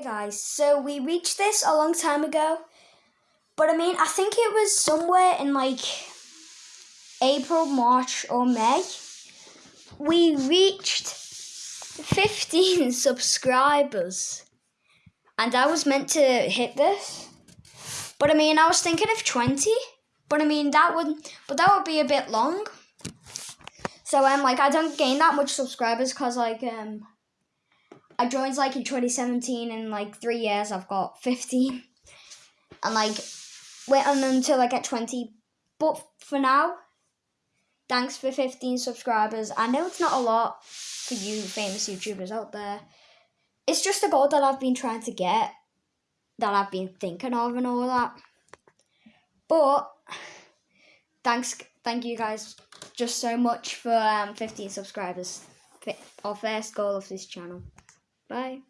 Hey guys, so we reached this a long time ago, but I mean, I think it was somewhere in like April, March, or May. We reached 15 subscribers, and I was meant to hit this, but I mean, I was thinking of 20, but I mean, that would, but that would be a bit long. So, I'm um, like, I don't gain that much subscribers because, like, um, I joined like in 2017, and like three years I've got 15, and like wait until I get 20. But for now, thanks for 15 subscribers. I know it's not a lot for you famous YouTubers out there. It's just a goal that I've been trying to get, that I've been thinking of, and all that. But thanks, thank you guys just so much for um, 15 subscribers. Our first goal of this channel. Bye.